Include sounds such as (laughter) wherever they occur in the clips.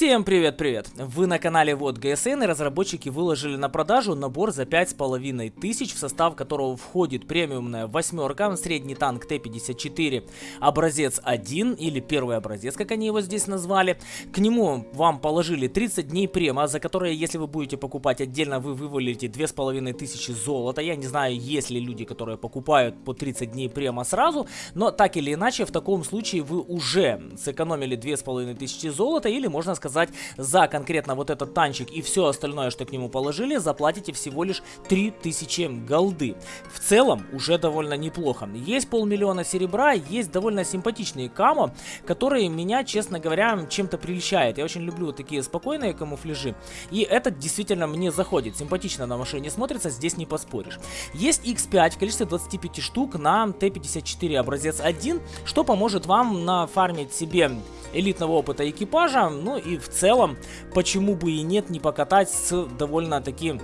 Всем привет-привет! Вы на канале Вот ГСН и разработчики выложили на продажу набор за 5500, в состав которого входит премиумная восьмерка, средний танк Т-54, образец 1 или первый образец, как они его здесь назвали. К нему вам положили 30 дней према, за которые, если вы будете покупать отдельно, вы вывалите 2500 золота. Я не знаю, есть ли люди, которые покупают по 30 дней према сразу, но так или иначе, в таком случае вы уже сэкономили 2500 золота или можно сказать, за конкретно вот этот танчик и все остальное, что к нему положили, заплатите всего лишь 3000 голды. В целом, уже довольно неплохо. Есть полмиллиона серебра, есть довольно симпатичные камо, которые меня, честно говоря, чем-то прельщают. Я очень люблю такие спокойные камуфляжи, и этот действительно мне заходит. Симпатично на машине смотрится, здесь не поспоришь. Есть X5 в количестве 25 штук на Т-54 образец 1, что поможет вам нафармить себе элитного опыта экипажа, ну и в целом, почему бы и нет, не покатать с довольно таким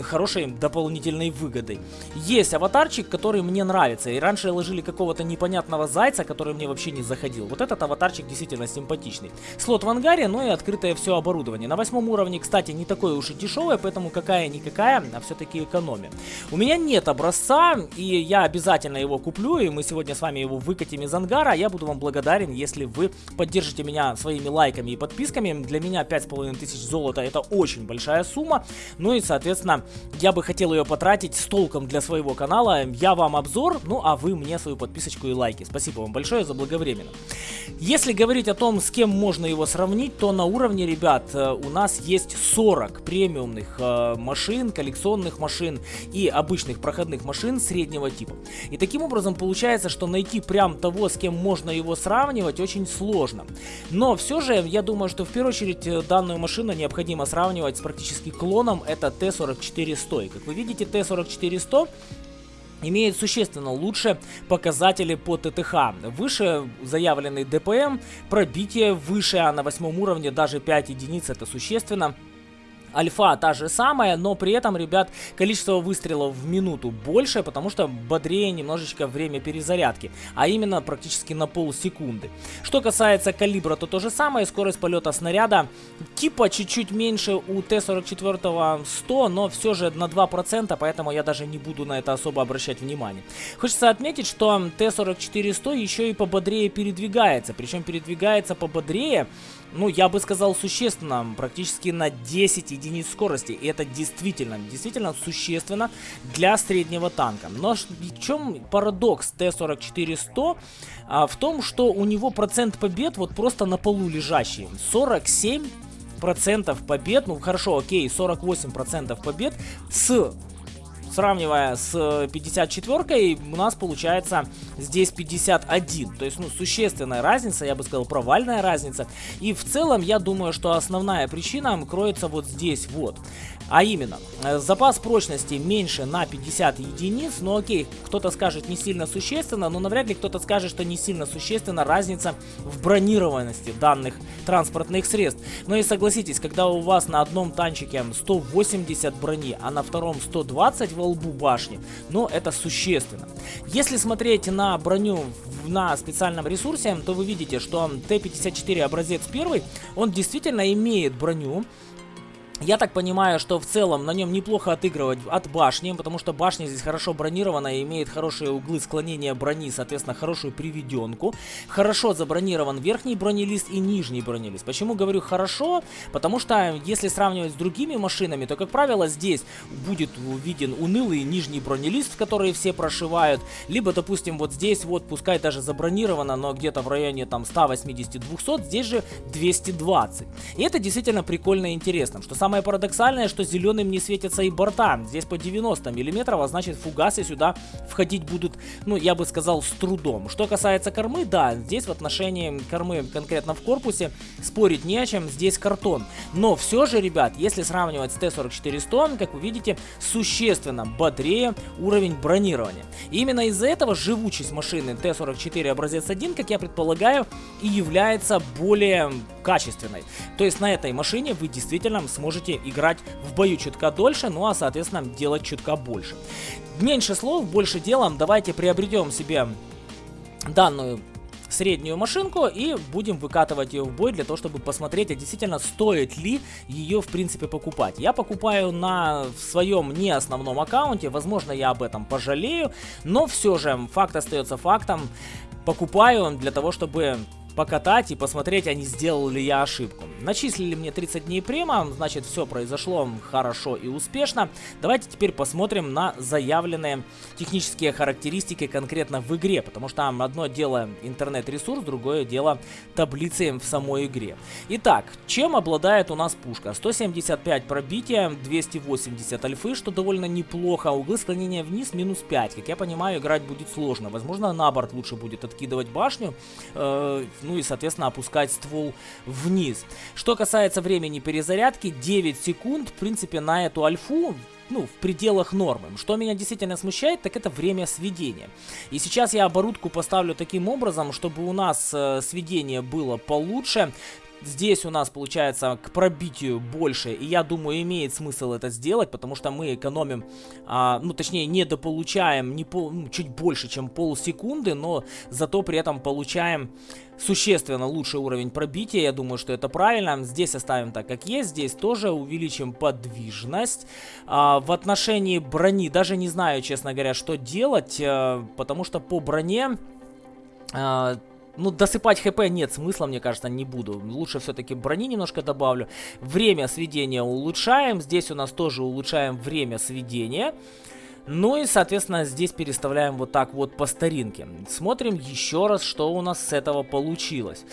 хорошей дополнительной выгодой. Есть аватарчик, который мне нравится. И раньше ложили какого-то непонятного зайца, который мне вообще не заходил. Вот этот аватарчик действительно симпатичный. Слот в ангаре, ну и открытое все оборудование. На восьмом уровне, кстати, не такое уж и дешевое, поэтому какая-никакая, а все-таки экономия. У меня нет образца, и я обязательно его куплю, и мы сегодня с вами его выкатим из ангара. Я буду вам благодарен, если вы поддержите меня своими лайками и подписками. Для меня 5500 золота это очень большая сумма. Ну и, соответственно, я бы хотел ее потратить с толком для своего канала. Я вам обзор, ну а вы мне свою подписочку и лайки. Спасибо вам большое за благовременно. Если говорить о том, с кем можно его сравнить, то на уровне, ребят, э, у нас есть 40 премиумных э, машин, коллекционных машин и обычных проходных машин среднего типа. И таким образом получается, что найти прям того, с кем можно его сравнивать, очень сложно. Но все же, я думаю, что в первую очередь э, данную машину необходимо сравнивать с практически клоном, это Т-44 4400. Как вы видите, Т-4400 имеет существенно лучше показатели по ТТХ. Выше заявленный ДПМ, пробитие выше, а на восьмом уровне даже 5 единиц это существенно. Альфа та же самая, но при этом, ребят, количество выстрелов в минуту больше, потому что бодрее немножечко время перезарядки, а именно практически на полсекунды. Что касается калибра, то то же самое, скорость полета снаряда типа чуть-чуть меньше у Т-44 100, но все же на 2%, поэтому я даже не буду на это особо обращать внимание. Хочется отметить, что Т-44 100 еще и пободрее передвигается, причем передвигается пободрее ну, я бы сказал, существенно, практически на 10 единиц скорости. И это действительно, действительно существенно для среднего танка. Но в чем парадокс Т-44-100? А, в том, что у него процент побед вот просто на полу лежащий. 47 процентов побед, ну хорошо, окей, 48 процентов побед с сравнивая с 54-кой, у нас получается здесь 51. То есть, ну, существенная разница, я бы сказал, провальная разница. И в целом, я думаю, что основная причина кроется вот здесь вот. А именно, э, запас прочности меньше на 50 единиц, ну окей, кто-то скажет не сильно существенно, но навряд ли кто-то скажет, что не сильно существенно разница в бронированности данных транспортных средств. Но и согласитесь, когда у вас на одном танчике 180 брони, а на втором 120 во лбу башни, ну это существенно. Если смотреть на броню на специальном ресурсе, то вы видите, что Т-54 образец первый, он действительно имеет броню, я так понимаю, что в целом на нем неплохо отыгрывать от башни, потому что башня здесь хорошо бронирована и имеет хорошие углы склонения брони, соответственно, хорошую приведенку. Хорошо забронирован верхний бронелист и нижний бронелист. Почему говорю хорошо? Потому что если сравнивать с другими машинами, то, как правило, здесь будет виден унылый нижний бронелист, который все прошивают. Либо, допустим, вот здесь вот, пускай даже забронировано, но где-то в районе там 180-200, здесь же 220. И это действительно прикольно и интересно, что сам Самое парадоксальное, что зеленым не светятся и борта. Здесь по 90 мм, а значит фугасы сюда входить будут, ну, я бы сказал, с трудом. Что касается кормы, да, здесь в отношении кормы конкретно в корпусе спорить не о чем, здесь картон. Но все же, ребят, если сравнивать с Т-44-100, как вы видите, существенно бодрее уровень бронирования. И именно из-за этого живучесть машины Т-44 образец 1, как я предполагаю, и является более качественной. То есть на этой машине вы действительно сможете можете играть в бою чутка дольше, ну а соответственно делать чутка больше. Меньше слов, больше делом, давайте приобретем себе данную среднюю машинку и будем выкатывать ее в бой для того, чтобы посмотреть, а действительно стоит ли ее в принципе покупать. Я покупаю на своем не основном аккаунте, возможно я об этом пожалею, но все же факт остается фактом. Покупаю для того, чтобы покатать и посмотреть, а не сделал ли я ошибку. Начислили мне 30 дней према, значит все произошло хорошо и успешно. Давайте теперь посмотрим на заявленные технические характеристики конкретно в игре, потому что одно дело интернет-ресурс, другое дело таблицы в самой игре. Итак, чем обладает у нас пушка? 175 пробития, 280 альфы, что довольно неплохо, углы склонения вниз минус 5. Как я понимаю, играть будет сложно. Возможно, на борт лучше будет откидывать башню, э, ну и, соответственно, опускать ствол вниз. Что касается времени перезарядки, 9 секунд, в принципе, на эту альфу ну, в пределах нормы. Что меня действительно смущает, так это время сведения. И сейчас я оборудку поставлю таким образом, чтобы у нас э, сведение было получше. Здесь у нас получается к пробитию больше, и я думаю, имеет смысл это сделать, потому что мы экономим, а, ну точнее, недополучаем не пол, ну, чуть больше, чем полсекунды, но зато при этом получаем существенно лучший уровень пробития, я думаю, что это правильно. Здесь оставим так, как есть, здесь тоже увеличим подвижность. А, в отношении брони даже не знаю, честно говоря, что делать, а, потому что по броне... А, ну, досыпать хп нет смысла, мне кажется, не буду. Лучше все-таки брони немножко добавлю. Время сведения улучшаем. Здесь у нас тоже улучшаем время сведения. Ну и, соответственно, здесь переставляем вот так вот по старинке. Смотрим еще раз, что у нас с этого получилось.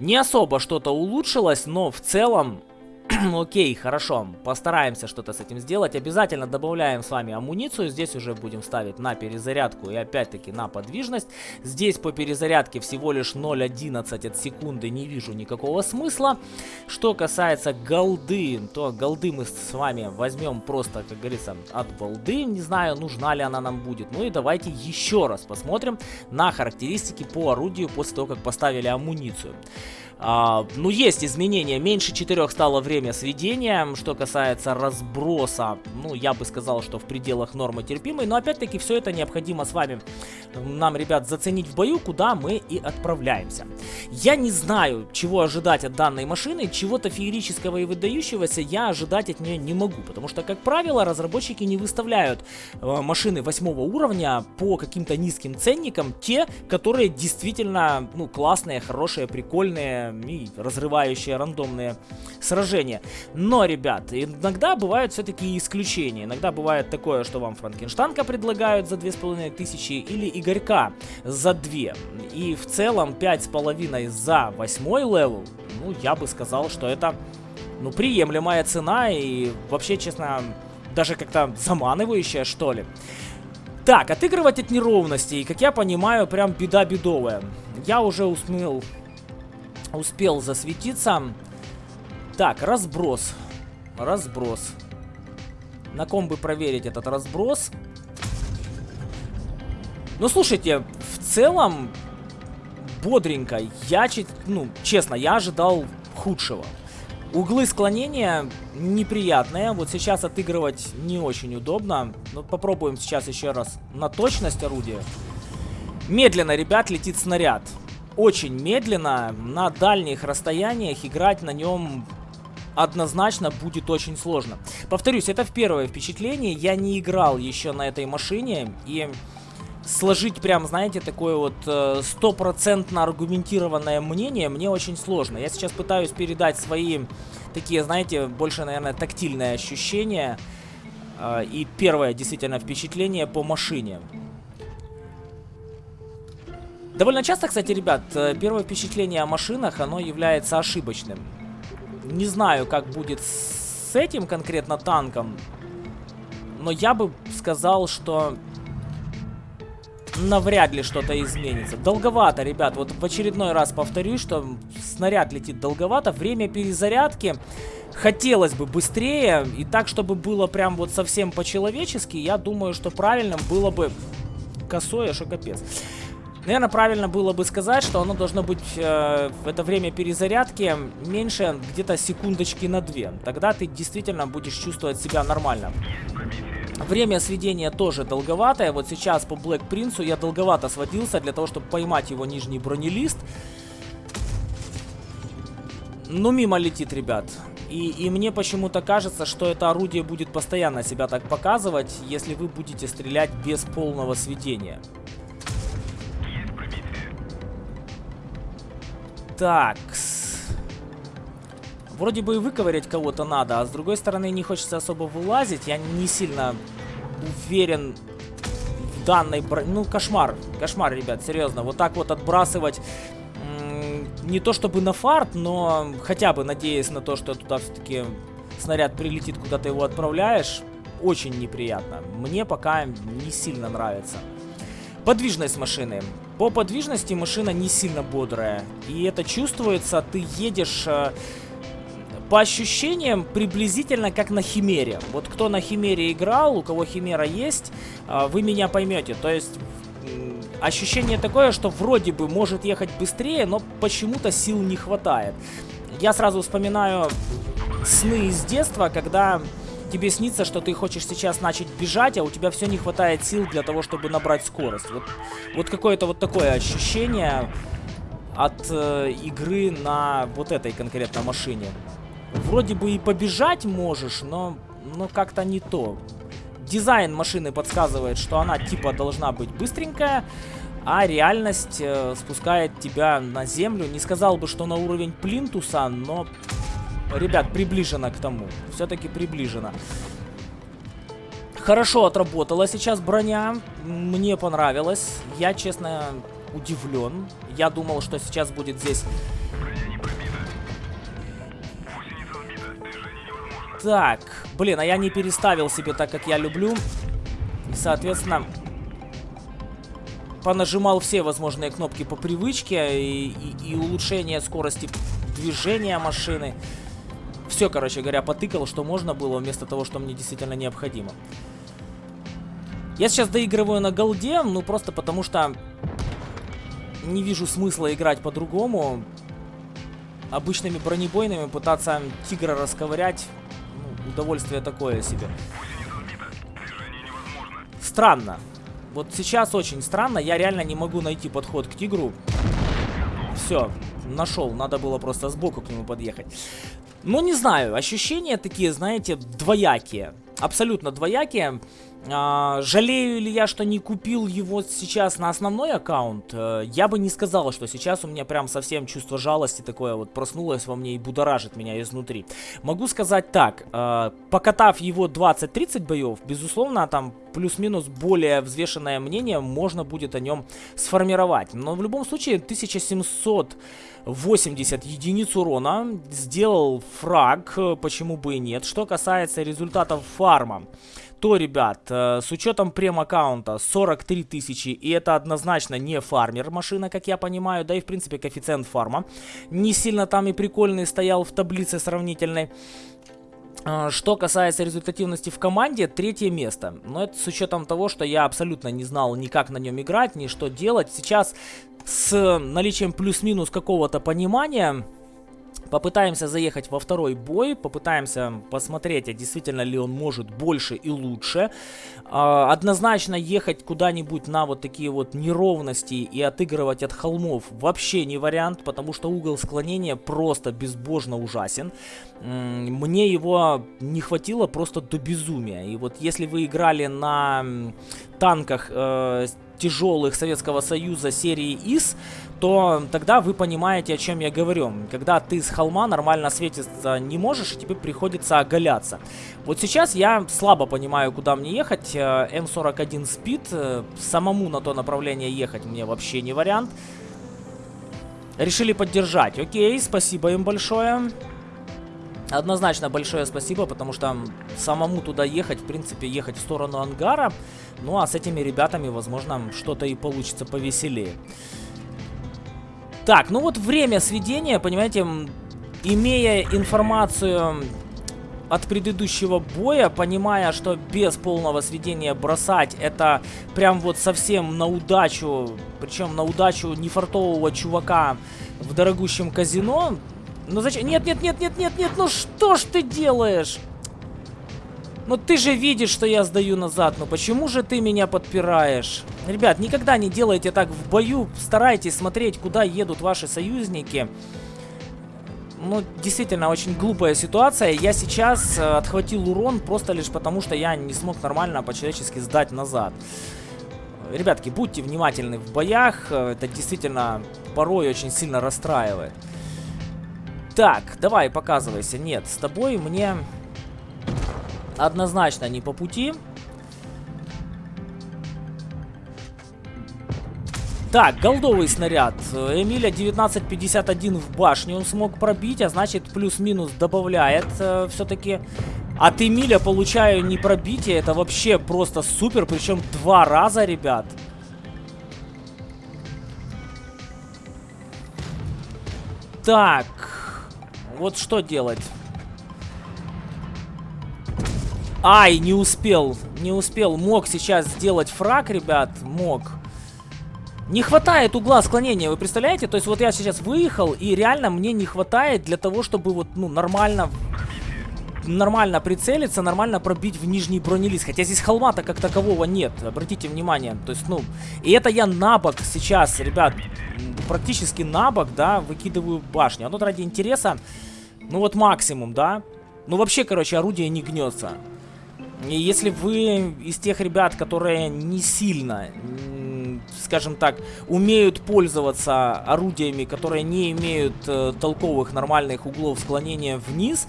Не особо что-то улучшилось, но в целом (clears throat) Окей, хорошо, постараемся что-то с этим сделать. Обязательно добавляем с вами амуницию. Здесь уже будем ставить на перезарядку и опять-таки на подвижность. Здесь по перезарядке всего лишь 0.11 от секунды, не вижу никакого смысла. Что касается голды, то голды мы с вами возьмем просто, как говорится, от балды. Не знаю, нужна ли она нам будет. Ну и давайте еще раз посмотрим на характеристики по орудию после того, как поставили амуницию. А, ну, есть изменения. Меньше 4 стало время сведения. Что касается разброса, ну, я бы сказал, что в пределах нормы терпимой. Но, опять-таки, все это необходимо с вами, нам, ребят, заценить в бою, куда мы и отправляемся. Я не знаю, чего ожидать от данной машины. Чего-то феерического и выдающегося я ожидать от нее не могу. Потому что, как правило, разработчики не выставляют э, машины 8 уровня по каким-то низким ценникам. Те, которые действительно, ну, классные, хорошие, прикольные и разрывающие рандомные сражения. Но, ребят, иногда бывают все-таки исключения. Иногда бывает такое, что вам Франкенштанка предлагают за 2500 или Игорька за 2. И в целом 5,5 за 8 level, ну, я бы сказал, что это, ну, приемлемая цена и вообще, честно, даже как-то заманивающая, что ли. Так, отыгрывать от неровностей, как я понимаю, прям беда бедовая. Я уже успел успел засветиться. Так, разброс. Разброс. На ком бы проверить этот разброс? Ну, слушайте, в целом, бодренько. Я, ну, честно, я ожидал худшего. Углы склонения неприятные. Вот сейчас отыгрывать не очень удобно. Но попробуем сейчас еще раз на точность орудия. Медленно, ребят, летит снаряд очень медленно. На дальних расстояниях играть на нем однозначно будет очень сложно. Повторюсь, это в первое впечатление. Я не играл еще на этой машине. И сложить прям, знаете, такое вот э, стопроцентно аргументированное мнение мне очень сложно. Я сейчас пытаюсь передать свои такие, знаете, больше, наверное, тактильные ощущения. Э, и первое действительно впечатление по машине. Довольно часто, кстати, ребят, э, первое впечатление о машинах, оно является ошибочным. Не знаю, как будет с этим конкретно танком, но я бы сказал, что навряд ли что-то изменится. Долговато, ребят, вот в очередной раз повторюсь, что снаряд летит долговато, время перезарядки хотелось бы быстрее, и так, чтобы было прям вот совсем по-человечески, я думаю, что правильным было бы косое, что капец. Наверное, правильно было бы сказать, что оно должно быть э, в это время перезарядки меньше где-то секундочки на две. Тогда ты действительно будешь чувствовать себя нормально. Время сведения тоже долговатое. Вот сейчас по Блэк Принцу я долговато сводился для того, чтобы поймать его нижний бронелист. Ну, мимо летит, ребят. И, и мне почему-то кажется, что это орудие будет постоянно себя так показывать, если вы будете стрелять без полного сведения. Так. Вроде бы и выковырять кого-то надо, а с другой стороны не хочется особо вылазить. Я не сильно уверен в данной броне. Ну, кошмар. Кошмар, ребят, серьезно. Вот так вот отбрасывать не то чтобы на фарт, но хотя бы надеясь на то, что туда все-таки снаряд прилетит, куда ты его отправляешь, очень неприятно. Мне пока не сильно нравится. Подвижность машины. По подвижности машина не сильно бодрая. И это чувствуется, ты едешь... Э, по ощущениям приблизительно как на Химере. Вот кто на Химере играл, у кого Химера есть, э, вы меня поймете. То есть ощущение такое, что вроде бы может ехать быстрее, но почему-то сил не хватает. Я сразу вспоминаю сны из детства, когда тебе снится, что ты хочешь сейчас начать бежать, а у тебя все не хватает сил для того, чтобы набрать скорость. Вот, вот какое-то вот такое ощущение от э, игры на вот этой конкретно машине. Вроде бы и побежать можешь, но, но как-то не то. Дизайн машины подсказывает, что она типа должна быть быстренькая, а реальность э, спускает тебя на землю. Не сказал бы, что на уровень плинтуса, но, ребят, приближено к тому. Все-таки приближено. Хорошо отработала сейчас броня. Мне понравилось. Я, честно, удивлен. Я думал, что сейчас будет здесь... Так, блин, а я не переставил себе так, как я люблю. И, соответственно, понажимал все возможные кнопки по привычке и, и, и улучшение скорости движения машины. Все, короче говоря, потыкал, что можно было, вместо того, что мне действительно необходимо. Я сейчас доигрываю на голде, ну просто потому что не вижу смысла играть по-другому. Обычными бронебойными пытаться тигра расковырять, ну, удовольствие такое себе. Странно. Вот сейчас очень странно, я реально не могу найти подход к тигру. Все, нашел, надо было просто сбоку к нему подъехать. Ну, не знаю, ощущения такие, знаете, двоякие. Абсолютно двоякие. А, жалею ли я, что не купил его сейчас на основной аккаунт? Э, я бы не сказал, что сейчас у меня прям совсем чувство жалости такое вот проснулось во мне и будоражит меня изнутри. Могу сказать так, э, покатав его 20-30 боев, безусловно, там плюс-минус более взвешенное мнение можно будет о нем сформировать. Но в любом случае 1780 единиц урона сделал фраг, э, почему бы и нет. Что касается результатов фарма то, ребят, э, с учетом прем-аккаунта 43 тысячи, и это однозначно не фармер машина, как я понимаю, да и в принципе коэффициент фарма не сильно там и прикольный стоял в таблице сравнительной. Э, что касается результативности в команде, третье место. Но это с учетом того, что я абсолютно не знал ни как на нем играть, ни что делать. Сейчас с наличием плюс-минус какого-то понимания Попытаемся заехать во второй бой, попытаемся посмотреть, а действительно ли он может больше и лучше. А, однозначно ехать куда-нибудь на вот такие вот неровности и отыгрывать от холмов вообще не вариант, потому что угол склонения просто безбожно ужасен. Мне его не хватило просто до безумия. И вот если вы играли на танках э, тяжелых Советского Союза серии ИС, то тогда вы понимаете, о чем я говорю. Когда ты с холма нормально светиться не можешь, и тебе приходится оголяться. Вот сейчас я слабо понимаю, куда мне ехать. Э, М41 Speed, э, самому на то направление ехать мне вообще не вариант. Решили поддержать. Окей, спасибо им большое. Однозначно большое спасибо, потому что самому туда ехать, в принципе, ехать в сторону ангара. Ну а с этими ребятами, возможно, что-то и получится повеселее. Так, ну вот время сведения, понимаете, имея информацию от предыдущего боя, понимая, что без полного сведения бросать это прям вот совсем на удачу, причем на удачу нефартового чувака в дорогущем казино. Ну зачем? Нет, нет, нет, нет, нет, нет, ну что ж ты делаешь? Ну ты же видишь, что я сдаю назад. Ну почему же ты меня подпираешь? Ребят, никогда не делайте так в бою. Старайтесь смотреть, куда едут ваши союзники. Ну, действительно, очень глупая ситуация. Я сейчас э, отхватил урон просто лишь потому, что я не смог нормально по-человечески сдать назад. Ребятки, будьте внимательны в боях. Э, это действительно порой очень сильно расстраивает. Так, давай, показывайся. Нет, с тобой мне однозначно не по пути. Так, голдовый снаряд. Эмиля 1951 в башню он смог пробить, а значит плюс-минус добавляет э, все-таки. От Эмиля получаю не пробитие, это вообще просто супер, причем два раза, ребят. Так, вот что делать? Ай, не успел, не успел. Мог сейчас сделать фраг, ребят, мог. Не хватает угла склонения, вы представляете? То есть вот я сейчас выехал, и реально мне не хватает для того, чтобы вот, ну, нормально... Нормально прицелиться, нормально пробить в нижний бронелист. Хотя здесь холма-то как такового нет, обратите внимание. То есть, ну, и это я на бок сейчас, ребят, практически на бок, да, выкидываю башню. А тут ради интереса, ну вот максимум, да. Ну вообще, короче, орудие не гнется. Если вы из тех ребят, которые не сильно, скажем так, умеют пользоваться орудиями, которые не имеют э, толковых нормальных углов склонения вниз,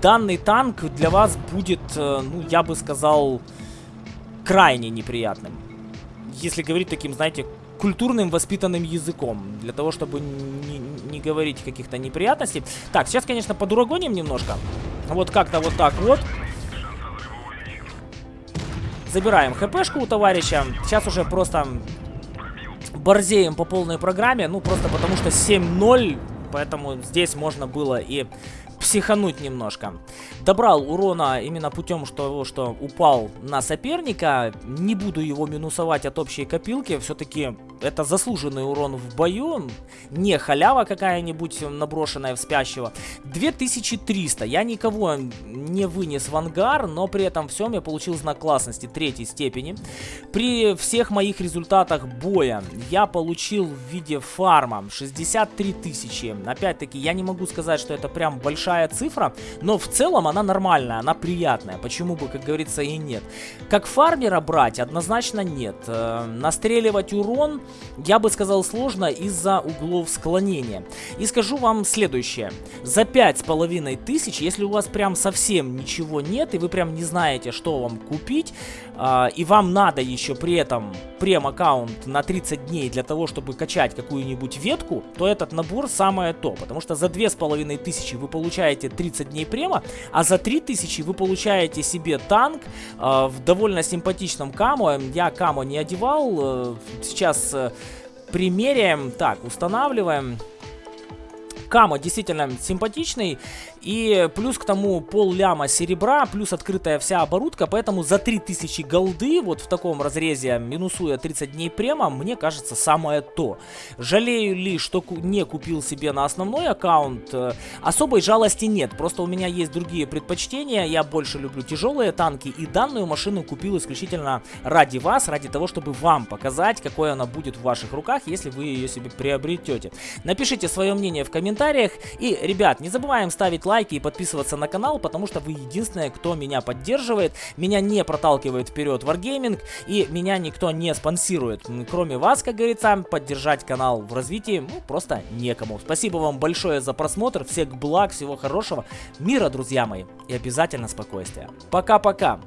данный танк для вас будет, э, ну, я бы сказал, крайне неприятным. Если говорить таким, знаете, культурным воспитанным языком, для того, чтобы не, не говорить каких-то неприятностей. Так, сейчас, конечно, подурагоним немножко. Вот как-то вот так вот. Забираем хпшку у товарища. Сейчас уже просто борзеем по полной программе. Ну, просто потому что 7-0. Поэтому здесь можно было и психануть немножко. Добрал урона именно путем того, что упал на соперника. Не буду его минусовать от общей копилки. Все-таки это заслуженный урон в бою. Не халява какая-нибудь наброшенная в спящего. 2300. Я никого не вынес в ангар, но при этом всем я получил знак классности третьей степени. При всех моих результатах боя я получил в виде фарма 63 тысячи. Опять-таки, я не могу сказать, что это прям большая большая цифра, но в целом она нормальная, она приятная. Почему бы, как говорится, и нет. Как фармера брать однозначно нет. Э, настреливать урон, я бы сказал, сложно из-за углов склонения. И скажу вам следующее. За пять с половиной тысяч, если у вас прям совсем ничего нет, и вы прям не знаете, что вам купить, и вам надо еще при этом прем-аккаунт на 30 дней для того, чтобы качать какую-нибудь ветку, то этот набор самое то. Потому что за две с половиной тысячи вы получаете получаете 30 дней према, а за 3000 вы получаете себе танк э, в довольно симпатичном камо. Я камо не одевал, э, сейчас э, примеряем. Так, устанавливаем. Камо действительно симпатичный. И плюс к тому пол ляма серебра, плюс открытая вся оборудка, поэтому за 3000 голды, вот в таком разрезе, минусуя 30 дней према, мне кажется самое то. Жалею ли, что не купил себе на основной аккаунт? Э, особой жалости нет, просто у меня есть другие предпочтения, я больше люблю тяжелые танки, и данную машину купил исключительно ради вас, ради того, чтобы вам показать, какой она будет в ваших руках, если вы ее себе приобретете. Напишите свое мнение в комментариях, и, ребят, не забываем ставить лайки и подписываться на канал, потому что вы единственные, кто меня поддерживает. Меня не проталкивает вперед Wargaming и меня никто не спонсирует. Кроме вас, как говорится, поддержать канал в развитии ну, просто некому. Спасибо вам большое за просмотр, всех благ, всего хорошего, мира, друзья мои, и обязательно спокойствия. Пока-пока!